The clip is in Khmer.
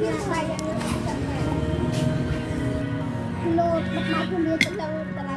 លោកមកមកគ្នាទៅលើទៅ